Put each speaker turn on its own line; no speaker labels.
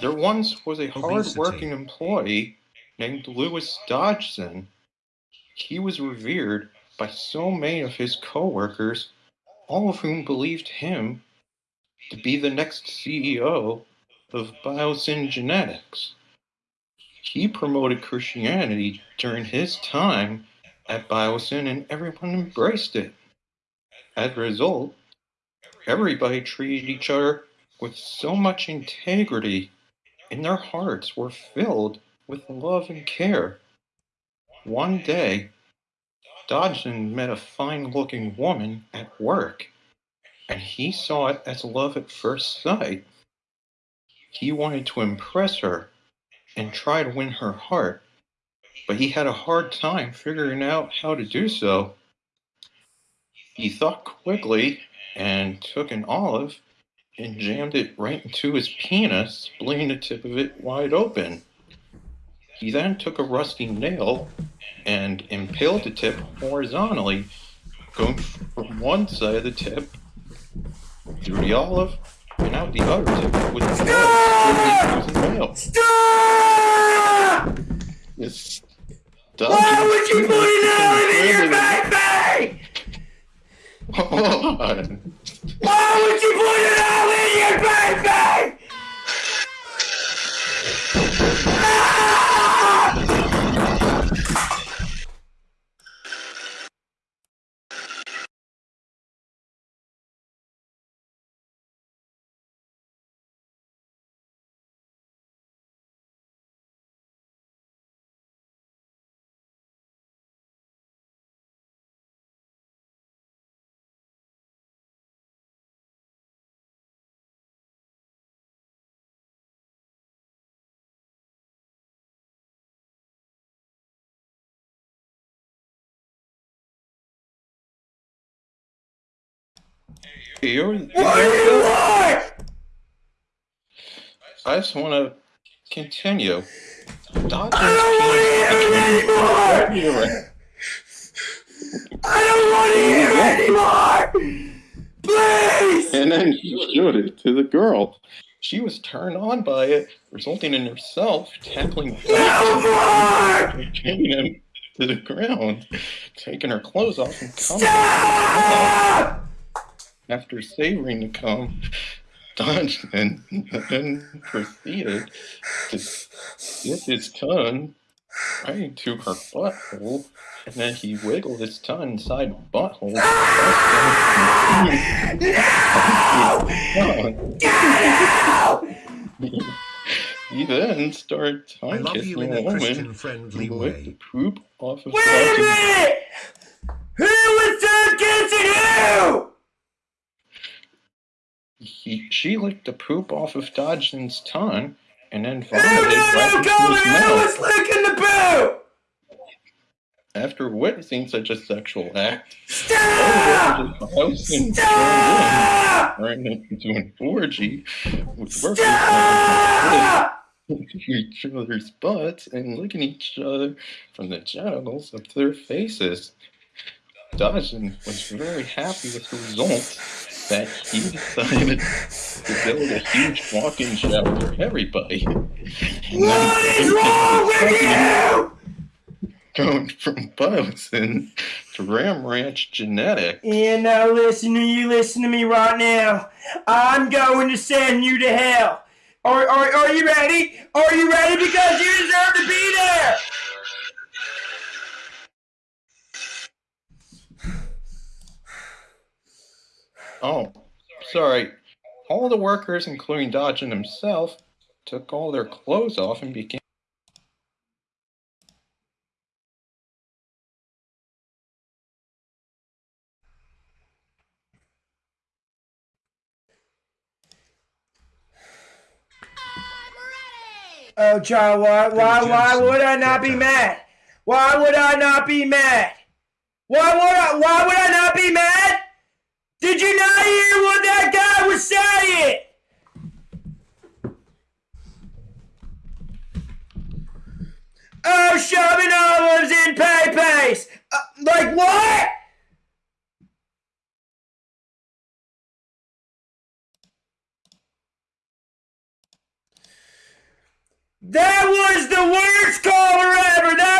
There once was a hard-working employee named Lewis Dodgson. He was revered by so many of his coworkers, all of whom believed him to be the next CEO of Biosyn Genetics. He promoted Christianity during his time at Biosyn and everyone embraced it. As a result, everybody treated each other with so much integrity and their hearts were filled with love and care. One day, Dodgson met a fine looking woman at work, and he saw it as love at first sight. He wanted to impress her and try to win her heart, but he had a hard time figuring out how to do so. He thought quickly and took an olive and jammed it right into his penis, splitting the tip of it wide open. He then took a rusty nail and impaled the tip horizontally, going from one side of the tip through the olive and out the other tip with the nail.
Stop!
This
Why would you put an olive in your baby? Why would you put an olive baby?
You're,
What do you want?
I just want to continue. Dodge's
I don't want to hear anymore. I don't want to hear anymore. Please.
And then he showed it to the girl. She was turned on by it, resulting in herself tackling
No more.
him to the ground, taking her clothes off and coming
Stop.
After savoring the cum. Dodgson then proceeded to dip his tongue right into her butthole, and then he wiggled his tongue inside the butthole. He then started
I
tongue
love
kissing
you in
a
a
woman
Christian-friendly
who licked the poop off of
Wait a minute. Who was tongue kissing who?
He, she licked the poop off of Dodgson's tongue and then vomited
no,
right
no,
into his mouth.
was licking the poo?
After witnessing such a sexual act,
Stop! Stop!
turned into an orgy with workers each other's butts and licking each other from the genitals up to their faces. Dodgson was very happy with the result that he decided to build a huge walk-in shower for everybody. And
What is wrong with you?
Going from Biosyn to Ram Ranch Genetics.
And now listen to you, listen to me right now. I'm going to send you to hell. Are, are, are you ready? Are you ready? Because you deserve to be there.
Oh, sorry. All the workers, including Dodgson himself, took all their clothes off and began.
Oh, John, why, why, why would I not be mad? Why would I not be mad? Why would I, why would I not be mad? shoving olives in Pepe's. Uh, like what? That was the worst caller ever. That